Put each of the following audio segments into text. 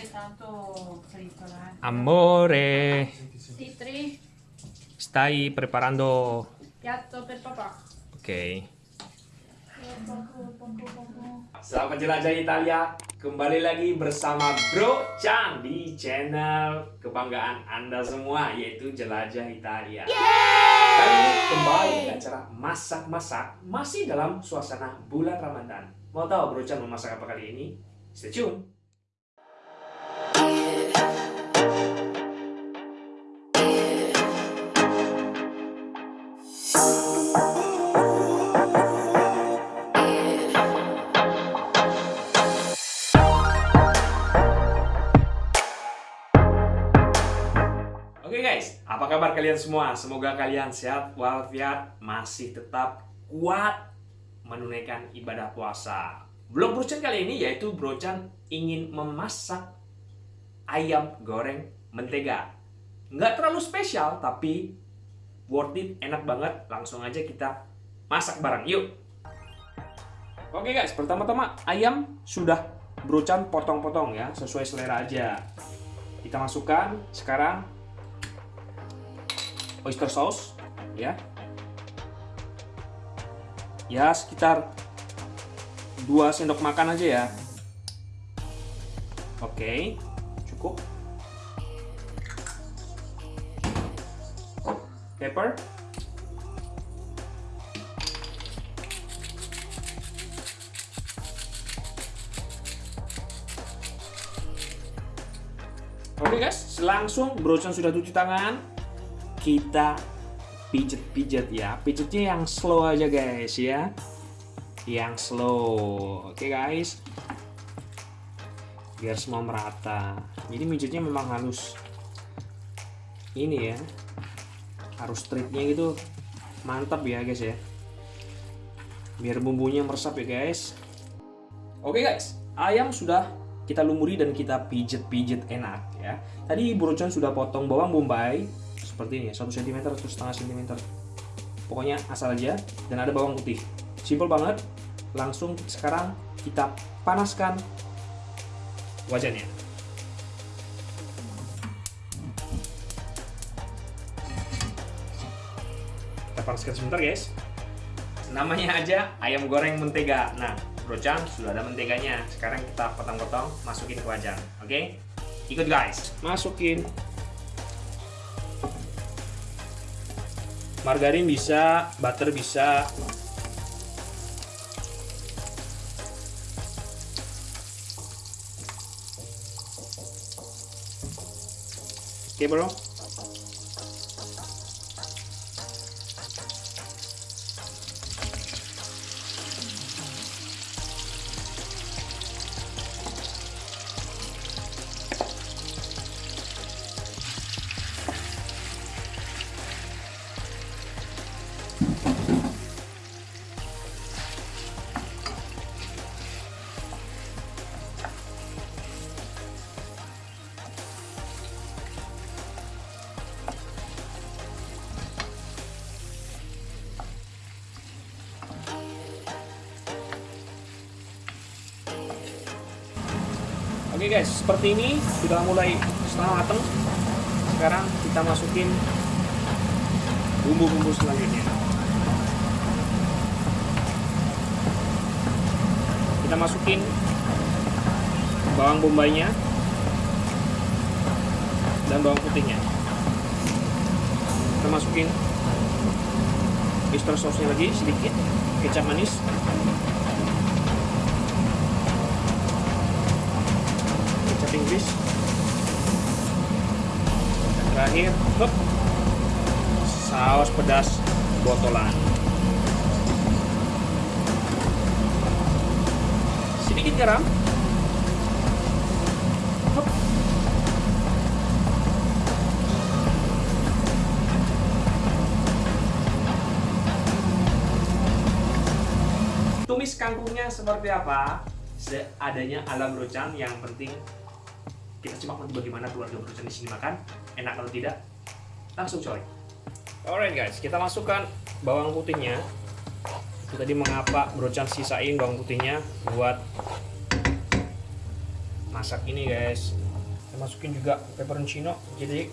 sei tanto. Amore, Titri, stai preparando... piatto per papà. Oke. Selamat jelajah Italia. Kembali lagi bersama Bro Chan di channel kebanggaan Anda semua yaitu Jelajah Italia. Kali ini kembali ke acara masak-masak masih dalam suasana bulan Ramadan. Mau tahu Bro Chan memasak apa kali ini? Stay tune. Kabar kalian semua? Semoga kalian sehat walafiat, masih tetap kuat menunaikan ibadah puasa. Vlog Brochan kali ini yaitu Brochan ingin memasak ayam goreng mentega. Nggak terlalu spesial, tapi worth it, enak banget. Langsung aja kita masak bareng, yuk! Oke guys, pertama-tama ayam sudah Brochan potong-potong ya, sesuai selera aja. Kita masukkan sekarang oyster sauce ya. Ya sekitar 2 sendok makan aja ya. Oke cukup. Pepper. Oke guys, langsung Brochan sudah cuci tangan, kita pijet-pijet ya. Pijetnya yang slow aja guys ya. Yang slow. Oke guys. Biar semua merata. Jadi pijetnya memang halus. Ini ya. Harus triknya gitu mantap ya guys ya. Biar bumbunya meresap ya guys. Oke guys, ayam sudah kita lumuri dan kita pijet-pijet enak ya. Tadi Brochan sudah potong bawang bombay seperti ini ya, 1 cm atau setengah cm pokoknya asal aja dan ada bawang putih. Simple banget langsung sekarang kita panaskan wajannya. Kita panaskan sebentar guys. Namanya aja ayam goreng mentega. Nah brochan sudah ada menteganya. Sekarang kita potong-potong masukin ke wajan oke? Okay? ikut guys. Masukin margarin bisa, butter bisa. Oke, bro. Oke guys, seperti ini sudah mulai setengah matang. Sekarang kita masukin bumbu-bumbu selanjutnya. Kita masukin bawang bombaynya dan bawang putihnya. Kita masukin oyster sauce-nya lagi sedikit, kecap manis, kecap Inggris. Dan terakhir hup, saus pedas botolan. Sedikit garam. Tumis kangkungnya seperti apa? Seadanya ala brochan yang penting kita simak nanti bagaimana keluarga brochan di sini makan. Enak atau tidak? Langsung coy. Alright guys. Kita masukkan bawang putihnya. Tadi mengapa brochan sisain bawang putihnya buat masak ini guys. Kita masukin juga peperoncino jadi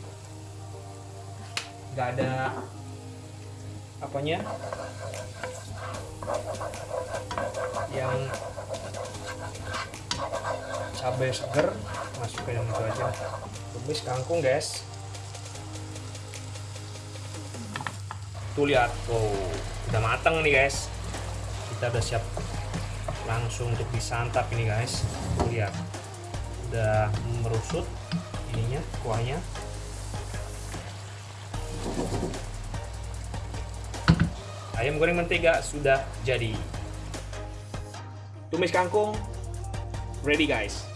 nggak ada apanya. Yang cabai seger masukin itu aja. Tumis kangkung guys. Tuh lihat. Oh udah matang nih guys. Kita udah siap langsung untuk disantap ini guys. Tuh lihat. Udah merusut ininya kuahnya. Ayam goreng mentega sudah jadi. Tumis kangkung. Ready guys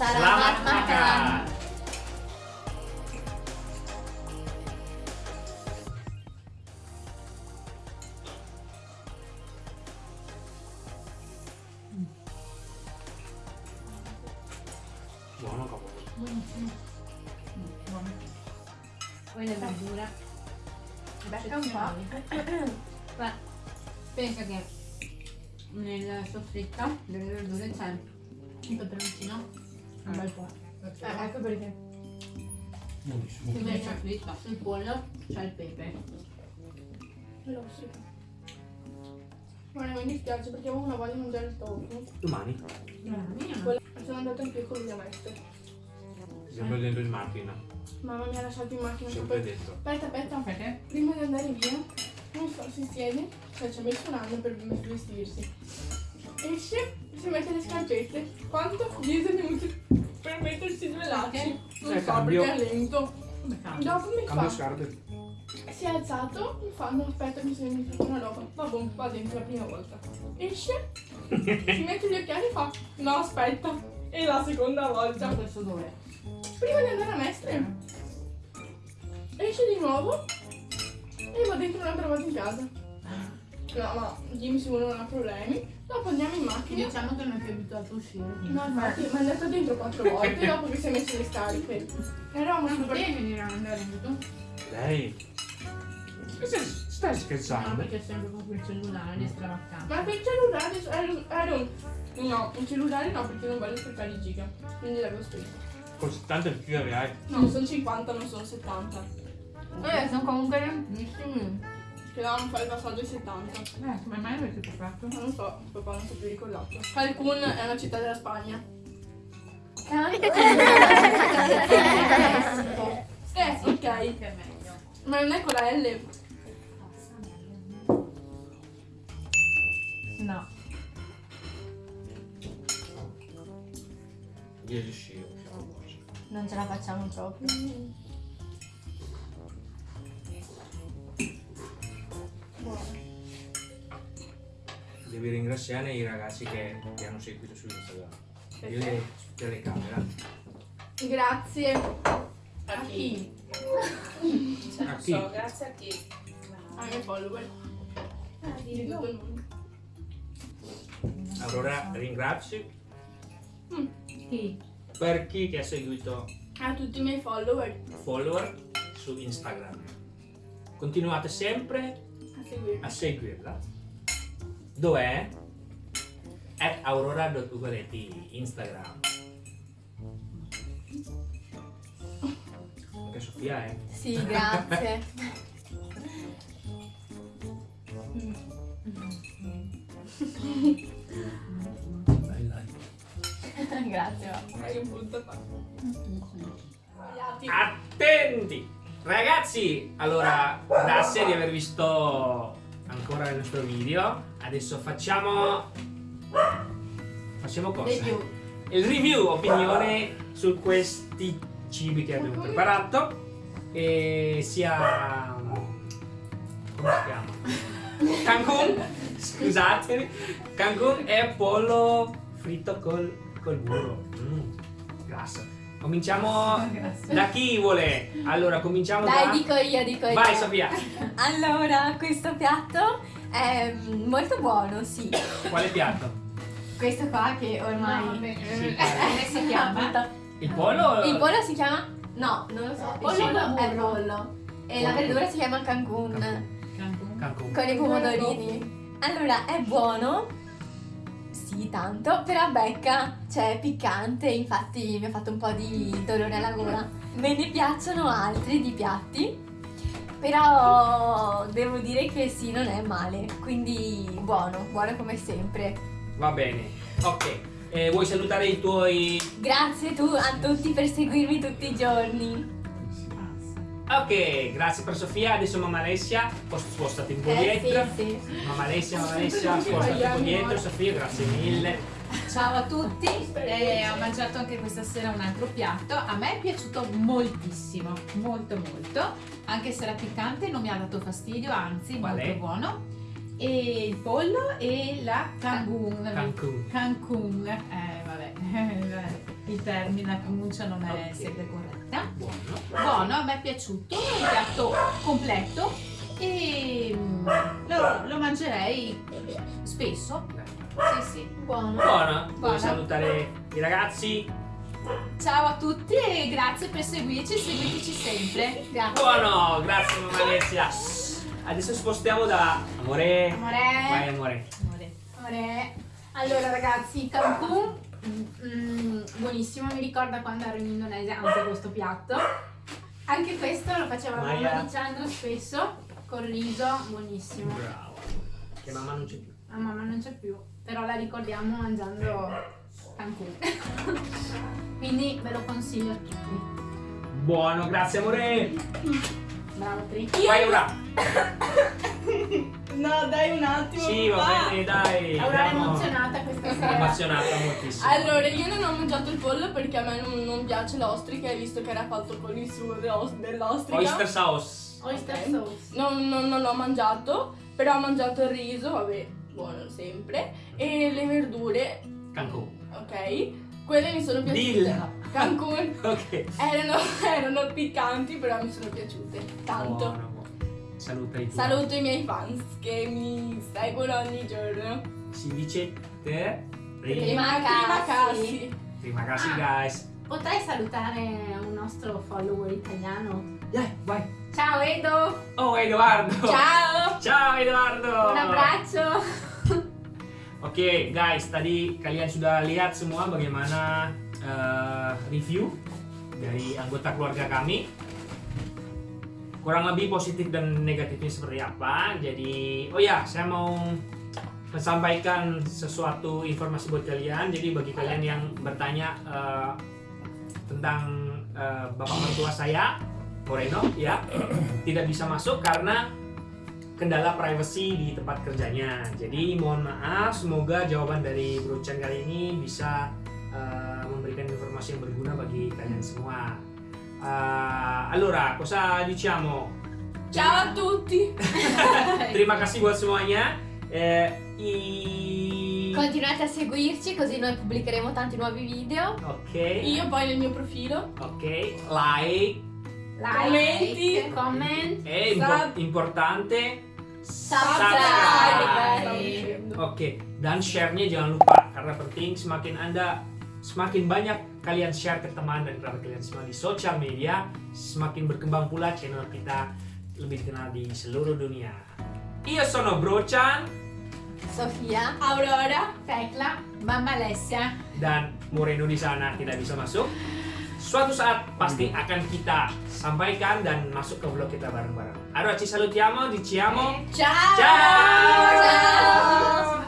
Selamat, makan. Buono cavolo. Buono. Buono. Quella è la dura. Becca un po'. Ma pensa che nel soffritto delle verdure c'è un peperoncino un bel po'. Eh, ecco perché. buonissimo Invece fritto sul pollo c'è il pepe. Rosso. Guarda, mi dispiace perché avevo una voglia di mangiare il tofu. domani Quella- Sono andata anche con mia maestra. Sempre dentro in macchina Mamma mi ha lasciato in macchina. sempre Poi... dentro Aspetta, aspetta. Perché? Prima di andare via, non so, si siede, cioè ci ha messo un anno per vestirsi. Esce, si mette le scarpette. Quanto? 10 minuti per mettersi due lacci. Non Eh, so cambio. perché è lento. Dopo mi cambio fa, scarpe si è alzato, mi fa, no aspetta mi sono dimenticato una roba. Vabbè, va dentro la prima volta. Esce, si mette gli occhiali e fa, no aspetta. E la seconda volta. Adesso dov'è? Prima di andare a Mestre, esce di nuovo e va dentro un'altra volta in casa. No, ma Jimmy sicuro non ha problemi. Dopo andiamo in macchina. Diciamo che non è più abituato a uscire. No, infatti, mi è andato dentro quattro volte dopo che si è messo le scarpe. Eravamo Non super... potevi venire a andare dentro? lei stai, stai No, scherzando perché è sempre con quel cellulare stravaccato. Ma quel cellulare era, era un... No, un cellulare no, perché non voglio sprecare i giga. Quindi l'avevo spento. Con 70 più hai No, sono 50, non sono 70. Eh, sono comunque riempissimi. Che dovevamo fare il passaggio ai 70. Eh, come mai avete fatto? Non so, papà non si è più ricordato. Cancun è una città della Spagna. Eh, ok. Che è meglio. Ma non è con la L. No. io riuscivo Non ce la facciamo proprio. Buono. devi ringraziare i ragazzi che ti hanno seguito su Instagram io le telecamera Grazie. A chi? a chi? grazie a chi? Ai miei follower. Di tutto il mondo. allora ringrazio Chi? Per chi ti ha seguito A tutti i miei follower. follower su Instagram continuate sempre A seguirmi. a seguirla dov'è? at aurora.ugoletti Instagram anche Sofia eh Sì, grazie. attenti! Ragazzi allora grazie di aver visto ancora il nostro video adesso facciamo facciamo cosa? Il review opinione su questi cibi che abbiamo preparato. E sia come si chiama? Cancun? Scusatemi. Cancun e pollo fritto col, col burro mm, grasso cominciamo Grazie. da chi vuole? Allora cominciamo Dai, da dico io, dico io. vai Sofia Allora, questo piatto è mm, molto buono, sì. quale piatto? Questo qua che ormai... No, beh, Sì. come si chiama? Il pollo? Il pollo si chiama? No, non lo so. Il Pollo pollo al è pollo. E la Pollo. verdura si chiama Cancun. Cancun. Cancun. Con i pomodorini. Allora, è buono. Sì, tanto, però becca, cioè è piccante, infatti mi ha fatto un po' di dolore alla gola. Me ne piacciono altri di piatti, però devo dire che sì, non è male, quindi buono, buono come sempre. Va bene. Ok. Eh, vuoi salutare i tuoi... Grazie tu a tutti per seguirmi tutti i giorni. Ok, grazie per Sofia. Adesso mamma Alessia, Pos- spostati un po' Eh dietro. sì, sì. Mamma Alessia, mamma Alessia, spostati un po' dietro. Sofia, grazie mille. Ciao a tutti, eh, ho mangiato anche questa sera un altro piatto, a me è piaciuto moltissimo, molto molto, anche se era piccante non mi ha dato fastidio, anzi Qual molto è? buono. E il pollo e la Cancun. Cancun. Cancun, eh vabbè, il termine, la pronuncia non è Ok. sempre corretta. Buono. Buono, a me è piaciuto, è un piatto completo e mm, lo, lo mangerei spesso. Sì, sì. Buono. Buono. Vuoi salutare i ragazzi? Ciao a tutti e grazie per seguirci, seguiteci sempre. Grazie. Buono, grazie mamma Alessia. Adesso spostiamo da amore. Vai Amore. amore. Amore. Amore. Allora ragazzi, Cancun, mm, buonissimo, mi ricorda quando ero in Indonesia anche questo piatto. Anche questo lo faceva mamma di Chandra spesso, col riso, buonissimo. Bravo. Che mamma non c'è più. La mamma non c'è più, però la ricordiamo mangiando Cancun. Quindi ve lo consiglio a tutti. Buono, grazie amore. Bravo Tri. Vai ora. No, dai un attimo. Sì, va bene, dai. Aurora è emozionata questa sera. Emozionata moltissimo. Allora, io non ho mangiato il pollo perché a me non, non piace l'ostrica, hai visto che era fatto con il suo dell'os- dell'ostrica. Oyster sauce. Oyster Ok. sauce. Non, non, non l'ho mangiato, però ho mangiato il riso, vabbè, buono sempre, e le verdure, Cancun. ok? Quelle mi sono piaciute. Dilla. Cancun Ok. erano, erano piccanti, però mi sono piaciute tanto. Buono. Saluta i tuoi. Saluto i miei fans che mi seguono ogni giorno. Si dice te. Prima Prima. Cassi. Prima casi Ah. guys. Potrei salutare un nostro follower italiano. Dai, vai. Ciao Edo, Oh Edoardo. Ciao! Ciao Edoardo. un abbraccio. Oke guys, tadi kalian sudah lihat semua bagaimana eh, review dari anggota keluarga kami. Kurang lebih positif dan negatifnya seperti apa. Jadi, oh ya, saya mau menyampaikan sesuatu informasi buat kalian. Jadi bagi kalian yang bertanya eh, tentang eh, bapak mertua saya, Moreno, ya, tidak bisa masuk karena kendala privacy di tempat kerjanya. Jadi mohon maaf, semoga jawaban dari Bro Chan kali ini bisa eh, memberikan informasi yang berguna bagi kalian semua. Eh, allora, cosa diciamo? Ciao a tutti! Terima kasih buat semuanya. Eh, i... Continuate a seguirci così noi pubblicheremo tanti nuovi video. Ok. Io poi nel mio profilo. Ok, like Like, comment. è impo- importante. Subscribe. Oke, dan share-nya jangan lupa karena penting semakin Anda semakin banyak kalian share ke teman dan kerabat kalian semua di sosial media, semakin berkembang pula channel kita lebih dikenal di seluruh dunia. Io sono Bro Chan Sofia. Aurora. Tecla. Mamma Alessia. dan Moreno di sana tidak bisa masuk. Suatu saat pasti akan kita sampaikan dan masuk ke vlog kita bareng-bareng. Allora ci salutiamo, diciamo Ciao! ciao! Ciao!